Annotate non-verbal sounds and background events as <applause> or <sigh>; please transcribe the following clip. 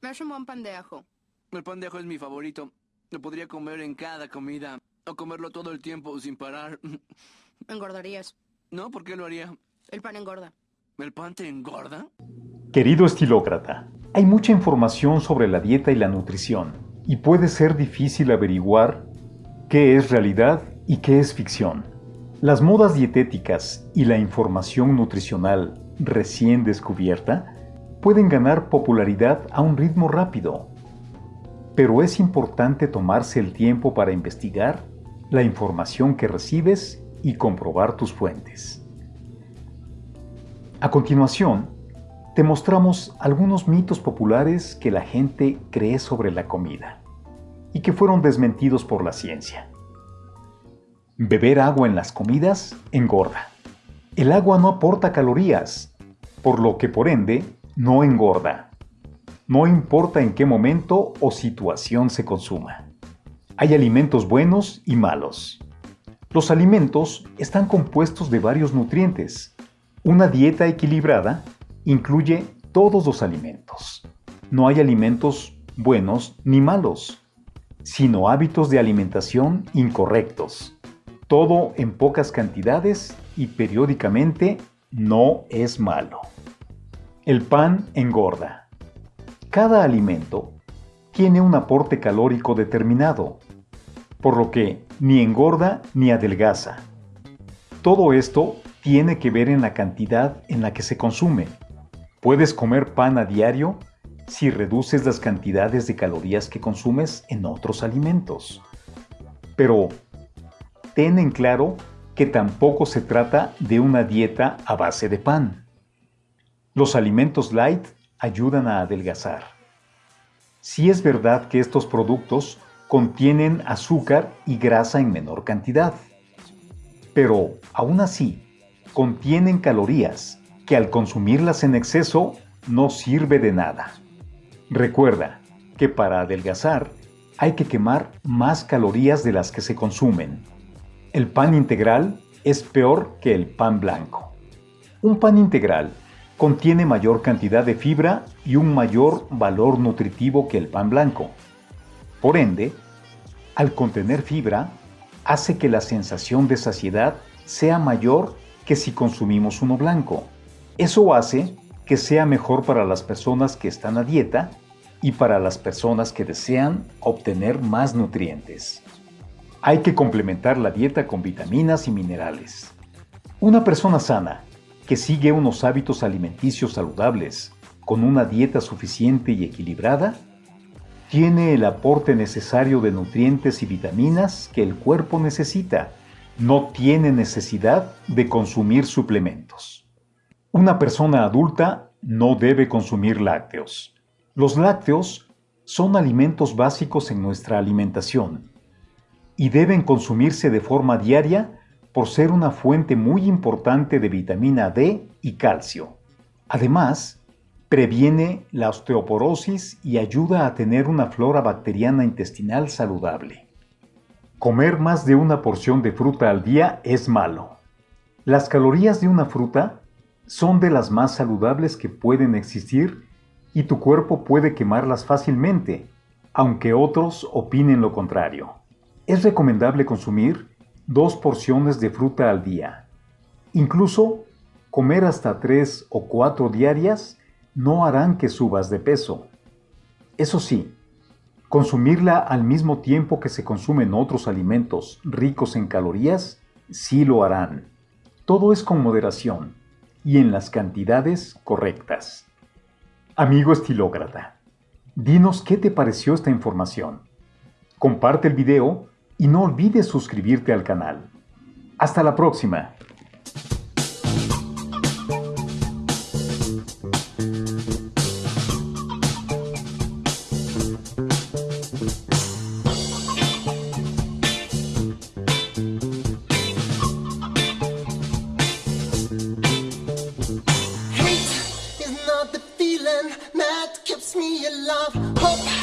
Me hace un buen pan de ajo. El pan de ajo es mi favorito. Lo podría comer en cada comida. O comerlo todo el tiempo sin parar. <laughs> Engordarías. No, ¿por qué lo haría? El pan engorda. ¿El pan te engorda? Querido estilócrata, hay mucha información sobre la dieta y la nutrición, y puede ser difícil averiguar qué es realidad y qué es ficción. Las modas dietéticas y la información nutricional recién descubierta pueden ganar popularidad a un ritmo rápido, pero es importante tomarse el tiempo para investigar la información que recibes y comprobar tus fuentes. A continuación, te mostramos algunos mitos populares que la gente cree sobre la comida y que fueron desmentidos por la ciencia. Beber agua en las comidas engorda. El agua no aporta calorías, por lo que por ende no engorda. No importa en qué momento o situación se consuma. Hay alimentos buenos y malos. Los alimentos están compuestos de varios nutrientes. Una dieta equilibrada incluye todos los alimentos. No hay alimentos buenos ni malos, sino hábitos de alimentación incorrectos. Todo en pocas cantidades y periódicamente no es malo. El pan engorda. Cada alimento tiene un aporte calórico determinado, por lo que ni engorda ni adelgaza. Todo esto tiene que ver en la cantidad en la que se consume. Puedes comer pan a diario si reduces las cantidades de calorías que consumes en otros alimentos. Pero ten en claro que tampoco se trata de una dieta a base de pan. Los alimentos light ayudan a adelgazar. Si es verdad que estos productos contienen azúcar y grasa en menor cantidad. Pero, aún así, contienen calorías que al consumirlas en exceso no sirve de nada. Recuerda que para adelgazar hay que quemar más calorías de las que se consumen. El pan integral es peor que el pan blanco. Un pan integral contiene mayor cantidad de fibra y un mayor valor nutritivo que el pan blanco. Por ende, al contener fibra, hace que la sensación de saciedad sea mayor que si consumimos uno blanco. Eso hace que sea mejor para las personas que están a dieta y para las personas que desean obtener más nutrientes. Hay que complementar la dieta con vitaminas y minerales. Una persona sana, que sigue unos hábitos alimenticios saludables, con una dieta suficiente y equilibrada, tiene el aporte necesario de nutrientes y vitaminas que el cuerpo necesita. No tiene necesidad de consumir suplementos. Una persona adulta no debe consumir lácteos. Los lácteos son alimentos básicos en nuestra alimentación y deben consumirse de forma diaria por ser una fuente muy importante de vitamina D y calcio. Además, previene la osteoporosis y ayuda a tener una flora bacteriana intestinal saludable. Comer más de una porción de fruta al día es malo. Las calorías de una fruta son de las más saludables que pueden existir y tu cuerpo puede quemarlas fácilmente, aunque otros opinen lo contrario. Es recomendable consumir dos porciones de fruta al día. Incluso comer hasta tres o cuatro diarias no harán que subas de peso. Eso sí, consumirla al mismo tiempo que se consumen otros alimentos ricos en calorías, sí lo harán. Todo es con moderación y en las cantidades correctas. Amigo estilócrata, dinos qué te pareció esta información. Comparte el video y no olvides suscribirte al canal. Hasta la próxima. Hate is not the feeling that keeps me alive. Hope